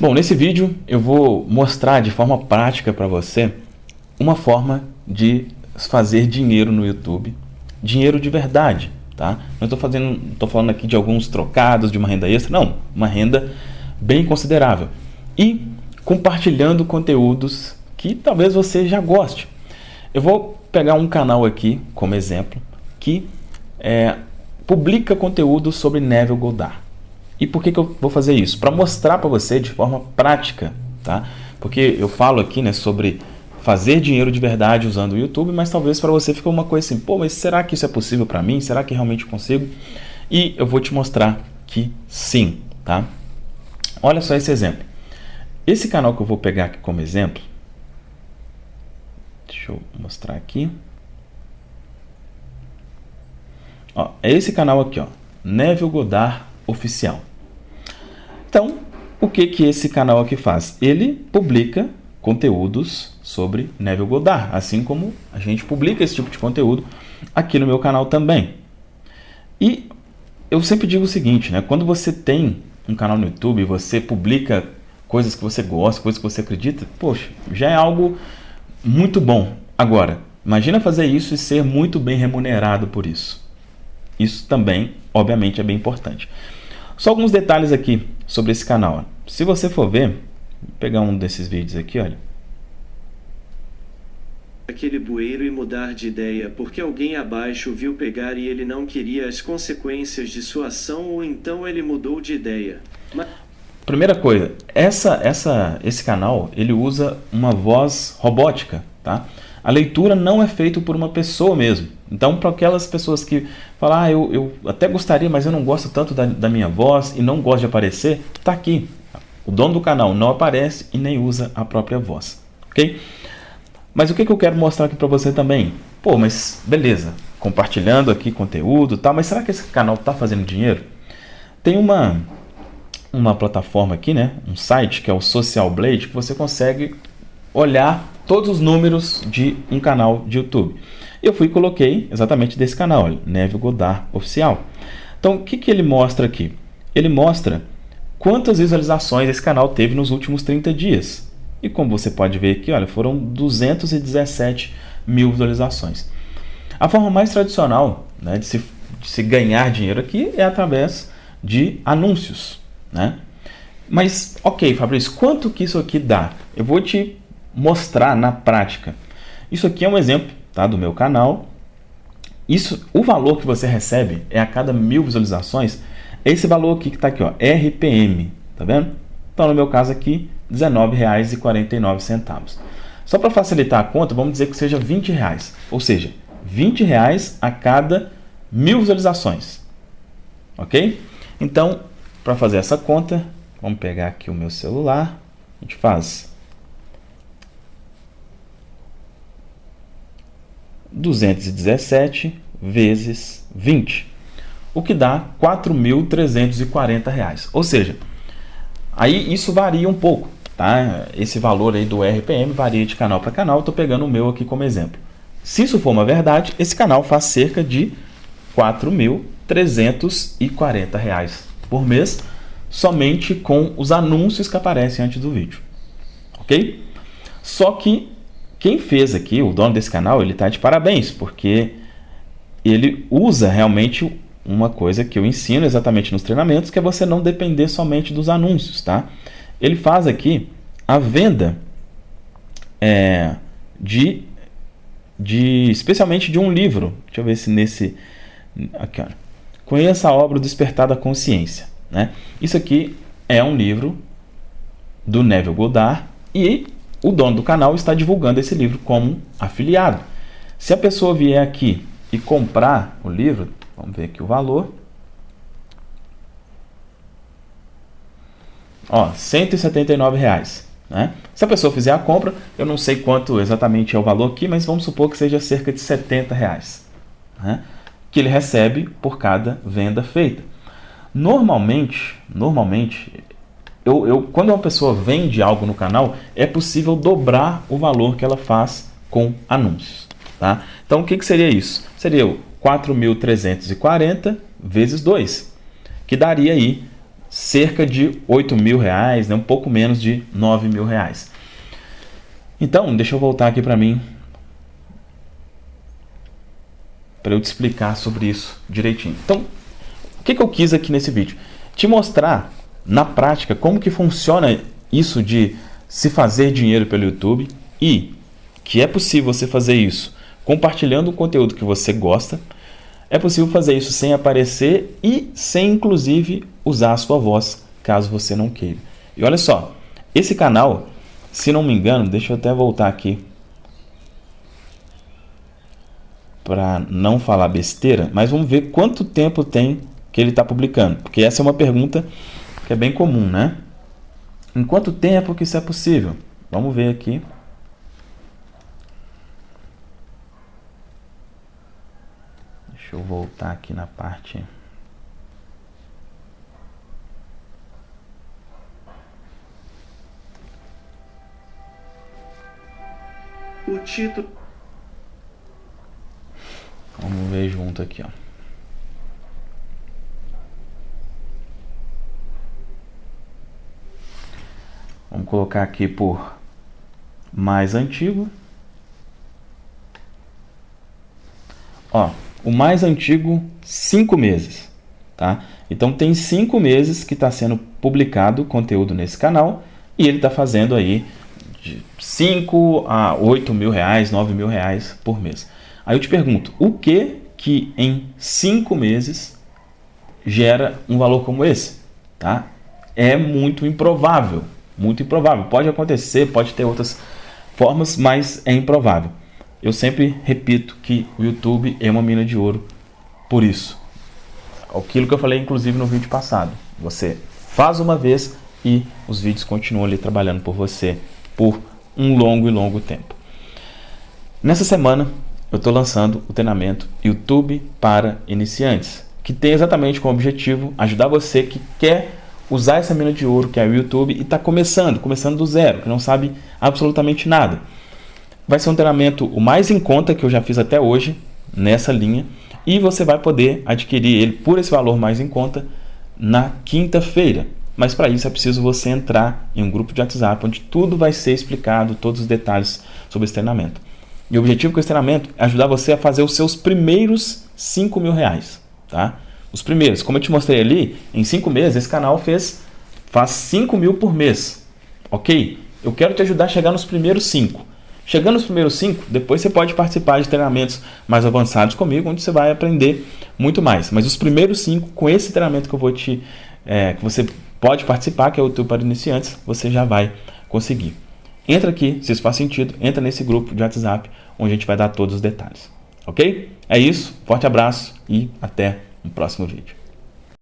Bom, nesse vídeo eu vou mostrar de forma prática para você uma forma de fazer dinheiro no YouTube, dinheiro de verdade, tá? Não estou fazendo, estou falando aqui de alguns trocados, de uma renda extra, não, uma renda bem considerável e compartilhando conteúdos que talvez você já goste. Eu vou pegar um canal aqui como exemplo que é, publica conteúdo sobre Neville Goddard. E por que, que eu vou fazer isso? Para mostrar para você de forma prática, tá? Porque eu falo aqui né, sobre fazer dinheiro de verdade usando o YouTube, mas talvez para você fique uma coisa assim, pô, mas será que isso é possível para mim? Será que realmente consigo? E eu vou te mostrar que sim, tá? Olha só esse exemplo. Esse canal que eu vou pegar aqui como exemplo, deixa eu mostrar aqui. Ó, é esse canal aqui, ó, Neville Godard Oficial. Então, o que, que esse canal aqui faz? Ele publica conteúdos sobre Neville Goddard, assim como a gente publica esse tipo de conteúdo aqui no meu canal também. E eu sempre digo o seguinte, né? quando você tem um canal no YouTube, você publica coisas que você gosta, coisas que você acredita, poxa, já é algo muito bom. Agora, imagina fazer isso e ser muito bem remunerado por isso. Isso também, obviamente, é bem importante. Só alguns detalhes aqui sobre esse canal. Se você for ver, vou pegar um desses vídeos aqui, olha. Aquele bueiro e mudar de ideia porque alguém abaixo viu pegar e ele não queria as consequências de sua ação ou então ele mudou de ideia. Mas... Primeira coisa, essa, essa, esse canal ele usa uma voz robótica, tá? A leitura não é feita por uma pessoa mesmo. Então, para aquelas pessoas que falam, ah, eu, eu até gostaria, mas eu não gosto tanto da, da minha voz e não gosto de aparecer, está aqui. O dono do canal não aparece e nem usa a própria voz, ok? Mas o que, que eu quero mostrar aqui para você também? Pô, mas beleza, compartilhando aqui conteúdo tal, mas será que esse canal está fazendo dinheiro? Tem uma, uma plataforma aqui, né? Um site que é o Social Blade, que você consegue olhar todos os números de um canal de YouTube. Eu fui e coloquei exatamente desse canal, olha, Neve Godard Oficial. Então, o que, que ele mostra aqui? Ele mostra quantas visualizações esse canal teve nos últimos 30 dias. E como você pode ver aqui, olha, foram 217 mil visualizações. A forma mais tradicional né, de, se, de se ganhar dinheiro aqui é através de anúncios. Né? Mas, ok, Fabrício, quanto que isso aqui dá? Eu vou te mostrar na prática. Isso aqui é um exemplo tá, do meu canal. Isso, o valor que você recebe é a cada mil visualizações. Esse valor aqui que está aqui, ó, RPM, tá vendo? Então, no meu caso aqui, R$19,49. Só para facilitar a conta, vamos dizer que seja 20 reais. Ou seja, 20 reais a cada mil visualizações. Ok? Então, para fazer essa conta, vamos pegar aqui o meu celular. A gente faz 217 vezes 20, o que dá R$ 4.340. Ou seja, aí isso varia um pouco, tá? Esse valor aí do RPM varia de canal para canal, estou pegando o meu aqui como exemplo. Se isso for uma verdade, esse canal faz cerca de R$ 4.340 por mês, somente com os anúncios que aparecem antes do vídeo. Ok? Só que quem fez aqui, o dono desse canal, ele está de parabéns, porque ele usa realmente uma coisa que eu ensino exatamente nos treinamentos, que é você não depender somente dos anúncios, tá? Ele faz aqui a venda é, de, de, especialmente de um livro. Deixa eu ver se nesse, aqui, ó. Conheça a obra Despertar da Consciência, né? Isso aqui é um livro do Neville Goddard e o dono do canal está divulgando esse livro como afiliado. Se a pessoa vier aqui e comprar o livro, vamos ver aqui o valor. Ó, 179 reais, né? Se a pessoa fizer a compra, eu não sei quanto exatamente é o valor aqui, mas vamos supor que seja cerca de 70 reais, né? que ele recebe por cada venda feita. Normalmente, normalmente eu, eu, quando uma pessoa vende algo no canal, é possível dobrar o valor que ela faz com anúncios. Tá? Então, o que, que seria isso? Seria 4.340 vezes 2, que daria aí cerca de 8 mil reais, né? um pouco menos de 9 mil reais. Então, deixa eu voltar aqui para mim, para eu te explicar sobre isso direitinho. Então, o que, que eu quis aqui nesse vídeo? Te mostrar, na prática, como que funciona isso de se fazer dinheiro pelo YouTube e que é possível você fazer isso compartilhando o conteúdo que você gosta, é possível fazer isso sem aparecer e sem, inclusive, usar a sua voz, caso você não queira. E olha só, esse canal, se não me engano, deixa eu até voltar aqui para não falar besteira, mas vamos ver quanto tempo tem que ele está publicando, porque essa é uma pergunta que é bem comum, né? Em quanto tempo que isso é possível? Vamos ver aqui. Deixa eu voltar aqui na parte... O título... Vamos ver junto aqui, ó. Vamos colocar aqui por mais antigo. Ó, o mais antigo, cinco meses, tá? Então tem cinco meses que está sendo publicado conteúdo nesse canal e ele está fazendo aí de 5 a 8 mil reais, 9 mil reais por mês. Aí eu te pergunto, o que que em cinco meses gera um valor como esse? Tá? É muito improvável, muito improvável. Pode acontecer, pode ter outras formas, mas é improvável. Eu sempre repito que o YouTube é uma mina de ouro por isso. Aquilo que eu falei, inclusive, no vídeo passado. Você faz uma vez e os vídeos continuam ali trabalhando por você por um longo e longo tempo. Nessa semana, eu estou lançando o treinamento YouTube para iniciantes, que tem exatamente como objetivo ajudar você que quer usar essa mina de ouro que é o YouTube e está começando, começando do zero, que não sabe absolutamente nada. Vai ser um treinamento o mais em conta que eu já fiz até hoje, nessa linha, e você vai poder adquirir ele por esse valor mais em conta na quinta-feira. Mas para isso é preciso você entrar em um grupo de WhatsApp onde tudo vai ser explicado, todos os detalhes sobre esse treinamento. E o objetivo com esse treinamento é ajudar você a fazer os seus primeiros 5 mil reais. Tá? Os primeiros, como eu te mostrei ali, em 5 meses esse canal fez, faz 5 mil por mês. Ok? Eu quero te ajudar a chegar nos primeiros 5. Chegando nos primeiros cinco, depois você pode participar de treinamentos mais avançados comigo, onde você vai aprender muito mais. Mas os primeiros cinco, com esse treinamento que eu vou te, é, que você pode participar, que é o YouTube para iniciantes, você já vai conseguir. Entra aqui, se isso faz sentido, entra nesse grupo de WhatsApp, onde a gente vai dar todos os detalhes. Ok? É isso, forte abraço e até o próximo vídeo.